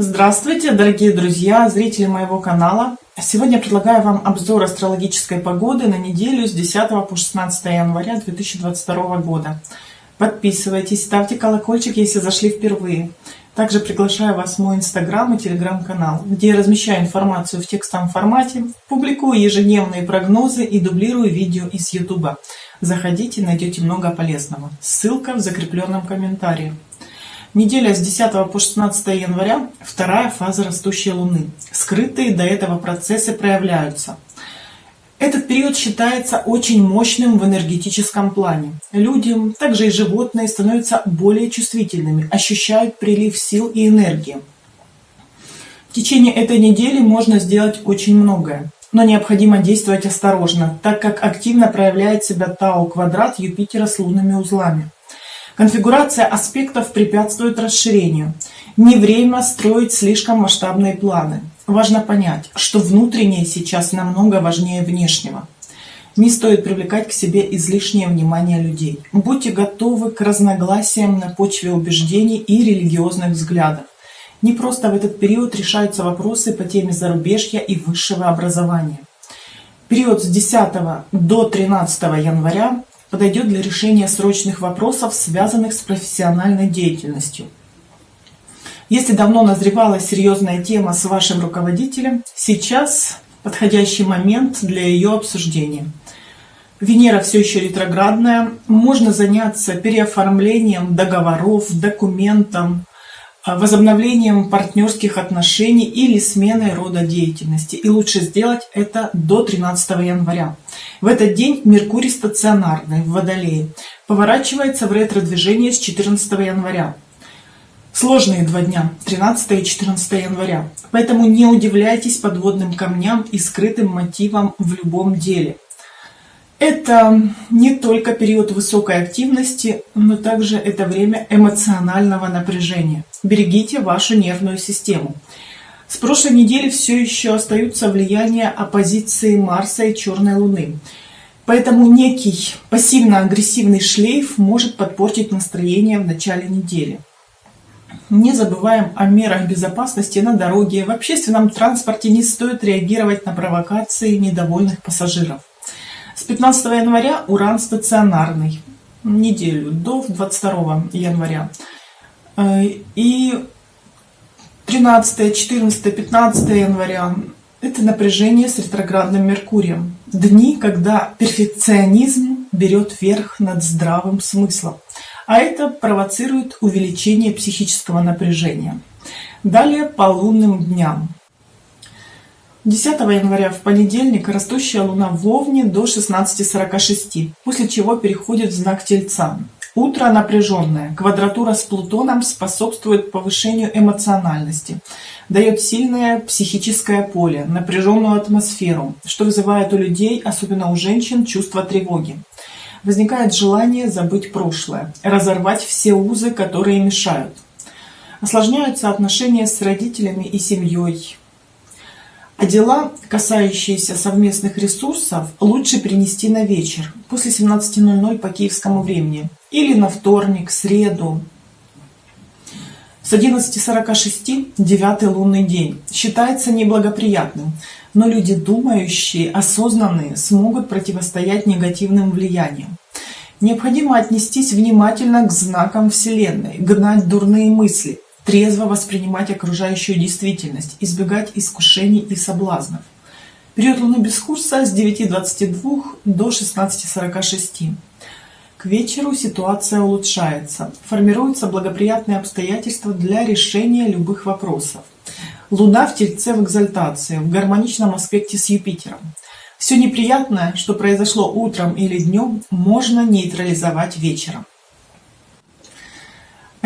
Здравствуйте, дорогие друзья, зрители моего канала. Сегодня предлагаю вам обзор астрологической погоды на неделю с 10 по 16 января 2022 года. Подписывайтесь, ставьте колокольчик, если зашли впервые. Также приглашаю вас в мой инстаграм и телеграм-канал, где я размещаю информацию в текстовом формате, публикую ежедневные прогнозы и дублирую видео из ютуба. Заходите, найдете много полезного. Ссылка в закрепленном комментарии. Неделя с 10 по 16 января – вторая фаза растущей Луны. Скрытые до этого процессы проявляются. Этот период считается очень мощным в энергетическом плане. Люди, также и животные, становятся более чувствительными, ощущают прилив сил и энергии. В течение этой недели можно сделать очень многое, но необходимо действовать осторожно, так как активно проявляет себя Тау-квадрат Юпитера с лунными узлами. Конфигурация аспектов препятствует расширению. Не время строить слишком масштабные планы. Важно понять, что внутреннее сейчас намного важнее внешнего. Не стоит привлекать к себе излишнее внимание людей. Будьте готовы к разногласиям на почве убеждений и религиозных взглядов. Не просто в этот период решаются вопросы по теме зарубежья и высшего образования. Период с 10 до 13 января подойдет для решения срочных вопросов, связанных с профессиональной деятельностью. Если давно назревала серьезная тема с вашим руководителем, сейчас подходящий момент для ее обсуждения. Венера все еще ретроградная, можно заняться переоформлением договоров, документом, возобновлением партнерских отношений или сменой рода деятельности. И лучше сделать это до 13 января. В этот день Меркурий стационарный в Водолее поворачивается в ретро-движение с 14 января. Сложные два дня, 13 и 14 января. Поэтому не удивляйтесь подводным камням и скрытым мотивам в любом деле. Это не только период высокой активности, но также это время эмоционального напряжения. Берегите вашу нервную систему. С прошлой недели все еще остаются влияния оппозиции Марса и Черной Луны. Поэтому некий пассивно-агрессивный шлейф может подпортить настроение в начале недели. Не забываем о мерах безопасности на дороге. В общественном транспорте не стоит реагировать на провокации недовольных пассажиров. С 15 января Уран стационарный, неделю, до 22 января. Э, и 13, 14, 15 января – это напряжение с ретроградным Меркурием. Дни, когда перфекционизм берет верх над здравым смыслом. А это провоцирует увеличение психического напряжения. Далее по лунным дням. 10 января в понедельник растущая луна в Овне до 16.46, после чего переходит в знак Тельца. Утро напряженное. Квадратура с Плутоном способствует повышению эмоциональности, дает сильное психическое поле, напряженную атмосферу, что вызывает у людей, особенно у женщин, чувство тревоги. Возникает желание забыть прошлое, разорвать все узы, которые мешают. Осложняются отношения с родителями и семьей, а дела, касающиеся совместных ресурсов, лучше перенести на вечер, после 17.00 по киевскому времени, или на вторник, среду. С 11.46 девятый лунный день считается неблагоприятным, но люди думающие, осознанные, смогут противостоять негативным влияниям. Необходимо отнестись внимательно к знакам Вселенной, гнать дурные мысли – трезво воспринимать окружающую действительность, избегать искушений и соблазнов. Период Луны без курса с 9.22 до 16.46. К вечеру ситуация улучшается, формируются благоприятные обстоятельства для решения любых вопросов. Луна в Тельце в экзальтации, в гармоничном аспекте с Юпитером. Все неприятное, что произошло утром или днем, можно нейтрализовать вечером.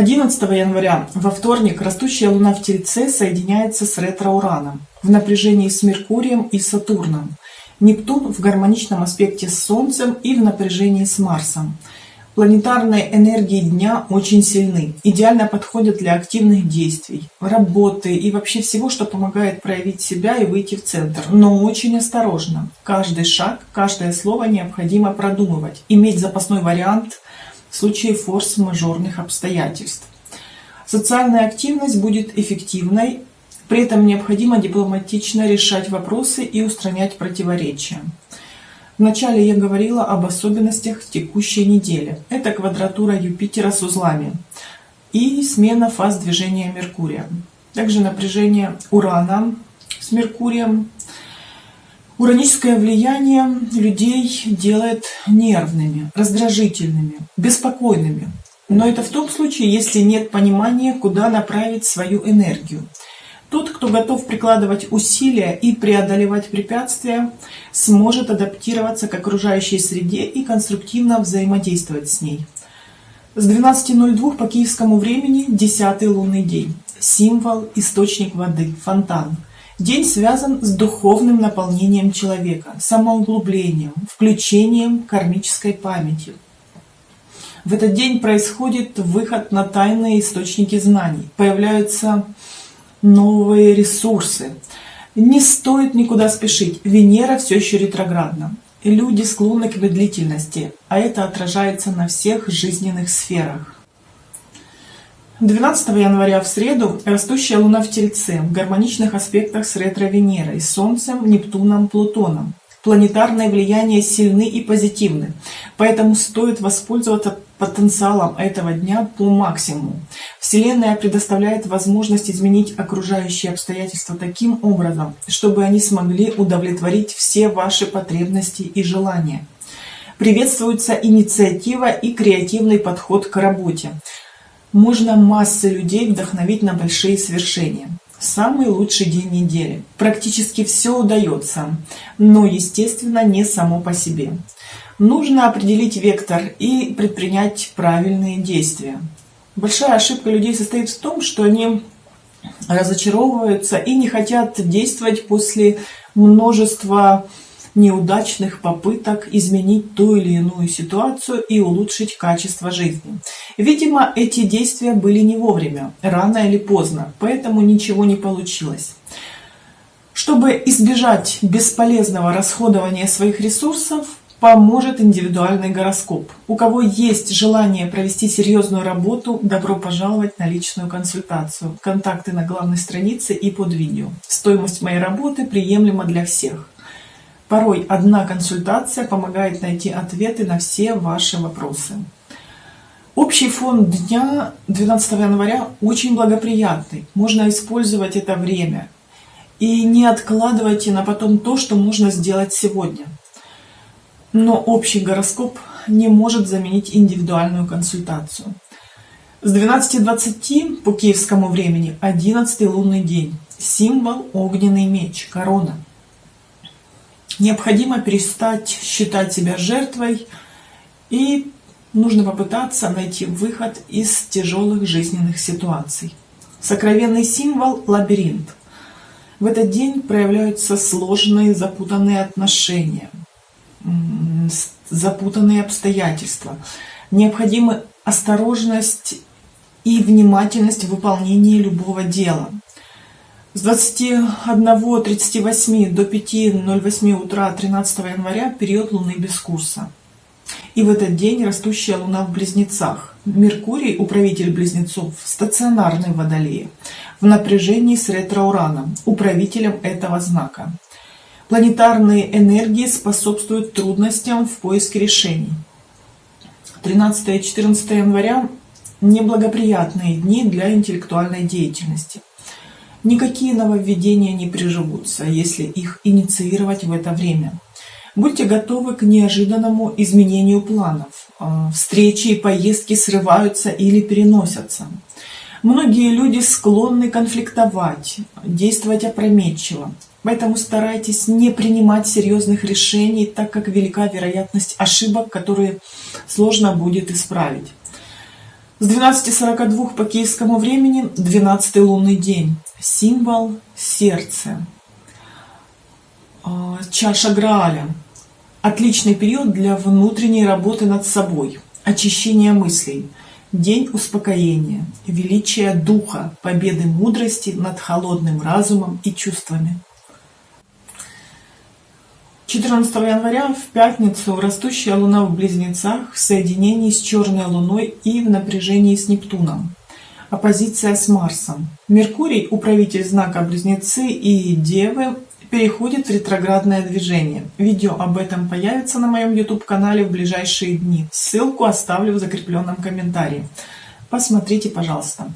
11 января во вторник растущая луна в Тельце соединяется с ретро-ураном в напряжении с Меркурием и Сатурном. Нептун в гармоничном аспекте с Солнцем и в напряжении с Марсом. Планетарные энергии дня очень сильны, идеально подходят для активных действий, работы и вообще всего, что помогает проявить себя и выйти в центр. Но очень осторожно. Каждый шаг, каждое слово необходимо продумывать, иметь запасной вариант – в случае форс-мажорных обстоятельств. Социальная активность будет эффективной, при этом необходимо дипломатично решать вопросы и устранять противоречия. Вначале я говорила об особенностях текущей недели. Это квадратура Юпитера с узлами и смена фаз движения Меркурия. Также напряжение Урана с Меркурием. Ураническое влияние людей делает нервными, раздражительными, беспокойными. Но это в том случае, если нет понимания, куда направить свою энергию. Тот, кто готов прикладывать усилия и преодолевать препятствия, сможет адаптироваться к окружающей среде и конструктивно взаимодействовать с ней. С 12.02 по киевскому времени 10 лунный день. Символ – источник воды, фонтан. День связан с духовным наполнением человека, самоуглублением, включением кармической памяти. В этот день происходит выход на тайные источники знаний, появляются новые ресурсы. Не стоит никуда спешить. Венера все еще ретроградна. Люди склонны к медлительности, а это отражается на всех жизненных сферах. 12 января в среду растущая Луна в Тельце в гармоничных аспектах с ретро-Венерой, Солнцем, Нептуном, Плутоном планетарное влияние сильны и позитивны, поэтому стоит воспользоваться потенциалом этого дня по максимуму. Вселенная предоставляет возможность изменить окружающие обстоятельства таким образом, чтобы они смогли удовлетворить все ваши потребности и желания. Приветствуется инициатива и креативный подход к работе. Можно массы людей вдохновить на большие свершения. Самый лучший день недели. Практически все удается, но, естественно, не само по себе. Нужно определить вектор и предпринять правильные действия. Большая ошибка людей состоит в том, что они разочаровываются и не хотят действовать после множества неудачных попыток изменить ту или иную ситуацию и улучшить качество жизни. Видимо, эти действия были не вовремя, рано или поздно, поэтому ничего не получилось. Чтобы избежать бесполезного расходования своих ресурсов, поможет индивидуальный гороскоп. У кого есть желание провести серьезную работу, добро пожаловать на личную консультацию. Контакты на главной странице и под видео. Стоимость моей работы приемлема для всех. Порой одна консультация помогает найти ответы на все ваши вопросы. Общий фон дня 12 января очень благоприятный. Можно использовать это время. И не откладывайте на потом то, что можно сделать сегодня. Но общий гороскоп не может заменить индивидуальную консультацию. С 12.20 по киевскому времени 11 лунный день. Символ огненный меч, корона. Необходимо перестать считать себя жертвой и нужно попытаться найти выход из тяжелых жизненных ситуаций. Сокровенный символ – лабиринт. В этот день проявляются сложные, запутанные отношения, запутанные обстоятельства. Необходима осторожность и внимательность в выполнении любого дела – с 21.38 до 5.08 утра 13 января период Луны без курса. И в этот день растущая Луна в Близнецах. Меркурий, управитель Близнецов, стационарный в Водолее, в напряжении с ретро-ураном, управителем этого знака. Планетарные энергии способствуют трудностям в поиске решений. 13 и 14 января – неблагоприятные дни для интеллектуальной деятельности – Никакие нововведения не приживутся, если их инициировать в это время. Будьте готовы к неожиданному изменению планов. А, встречи и поездки срываются или переносятся. Многие люди склонны конфликтовать, действовать опрометчиво. Поэтому старайтесь не принимать серьезных решений, так как велика вероятность ошибок, которые сложно будет исправить. С 12.42 по киевскому времени 12 лунный день. Символ сердца. А, чаша Грааля. Отличный период для внутренней работы над собой, очищения мыслей. День успокоения, величия духа, победы мудрости над холодным разумом и чувствами. 14 января в пятницу растущая Луна в Близнецах в соединении с Черной Луной и в напряжении с Нептуном. Оппозиция с Марсом. Меркурий, управитель знака Близнецы и Девы, переходит в ретроградное движение. Видео об этом появится на моем YouTube-канале в ближайшие дни. Ссылку оставлю в закрепленном комментарии. Посмотрите, пожалуйста.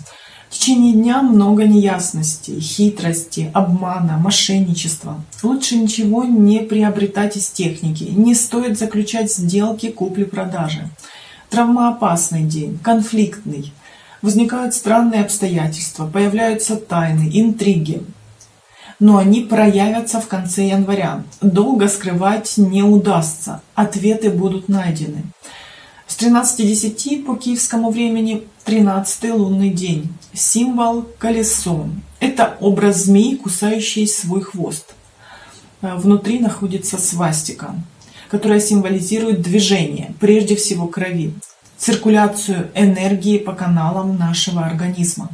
В течение дня много неясностей, хитрости, обмана, мошенничества. Лучше ничего не приобретать из техники. Не стоит заключать сделки купли-продажи. Травмоопасный день, конфликтный. Возникают странные обстоятельства, появляются тайны, интриги. Но они проявятся в конце января. Долго скрывать не удастся. Ответы будут найдены. С 13.10 по киевскому времени 13 лунный день. Символ колесо. Это образ змеи, кусающей свой хвост. А внутри находится свастика, которая символизирует движение, прежде всего крови, циркуляцию энергии по каналам нашего организма.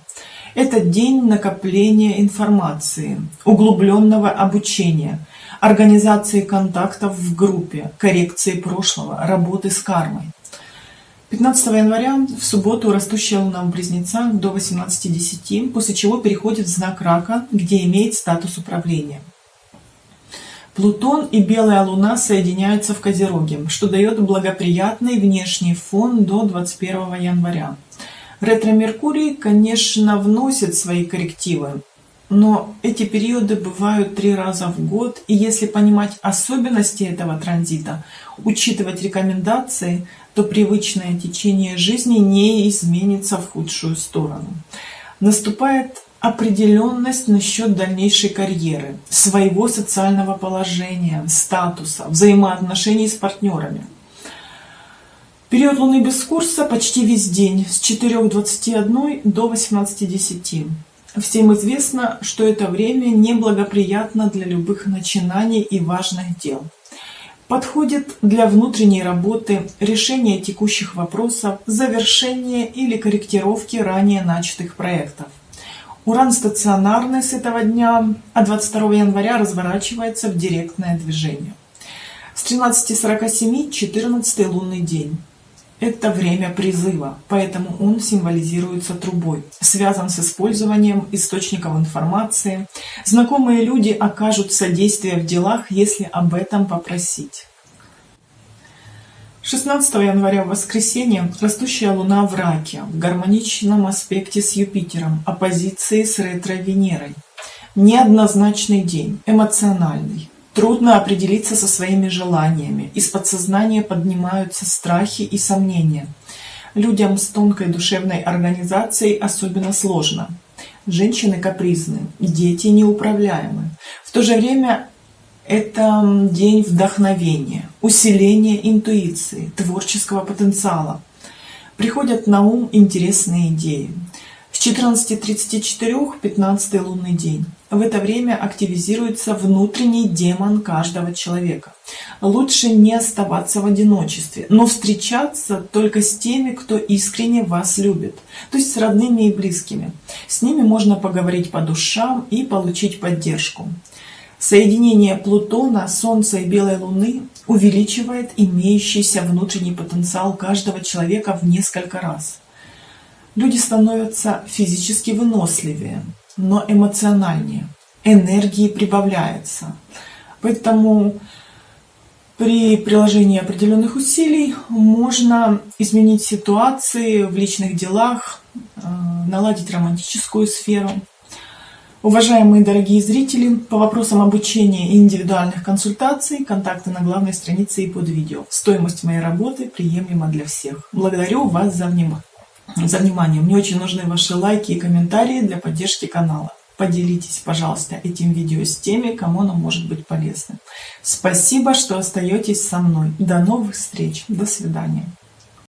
Это день накопления информации, углубленного обучения, организации контактов в группе, коррекции прошлого, работы с кармой. 15 января в субботу растущая луна в близнецах до 18.10, после чего переходит в знак рака, где имеет статус управления. Плутон и белая луна соединяются в Козероге, что дает благоприятный внешний фон до 21 января. Ретро-Меркурий, конечно, вносит свои коррективы, но эти периоды бывают три раза в год, и если понимать особенности этого транзита, учитывать рекомендации, то привычное течение жизни не изменится в худшую сторону. Наступает определенность насчет дальнейшей карьеры, своего социального положения, статуса, взаимоотношений с партнерами. Период Луны без курса почти весь день, с 4.21 до 18.10. Всем известно, что это время неблагоприятно для любых начинаний и важных дел. Подходит для внутренней работы, решения текущих вопросов, завершения или корректировки ранее начатых проектов. Уран стационарный с этого дня, а 22 января разворачивается в директное движение. С 13.47 14 лунный день. Это время призыва, поэтому он символизируется трубой, связан с использованием источников информации. Знакомые люди окажут содействие в делах, если об этом попросить. 16 января в воскресенье растущая Луна в Раке в гармоничном аспекте с Юпитером, оппозиции с ретро-Венерой. Неоднозначный день, эмоциональный. Трудно определиться со своими желаниями. Из подсознания поднимаются страхи и сомнения. Людям с тонкой душевной организацией особенно сложно. Женщины капризны, дети неуправляемы. В то же время это день вдохновения, усиления интуиции, творческого потенциала. Приходят на ум интересные идеи. С 14.34 15 лунный день. В это время активизируется внутренний демон каждого человека. Лучше не оставаться в одиночестве, но встречаться только с теми, кто искренне вас любит, то есть с родными и близкими. С ними можно поговорить по душам и получить поддержку. Соединение Плутона, Солнца и Белой Луны увеличивает имеющийся внутренний потенциал каждого человека в несколько раз. Люди становятся физически выносливее, но эмоциональнее. Энергии прибавляется. Поэтому при приложении определенных усилий можно изменить ситуации в личных делах, э, наладить романтическую сферу. Уважаемые дорогие зрители, по вопросам обучения и индивидуальных консультаций, контакты на главной странице и под видео. Стоимость моей работы приемлема для всех. Благодарю вас за внимание за внимание. Мне очень нужны ваши лайки и комментарии для поддержки канала. Поделитесь, пожалуйста, этим видео с теми, кому оно может быть полезным. Спасибо, что остаетесь со мной. До новых встреч. До свидания.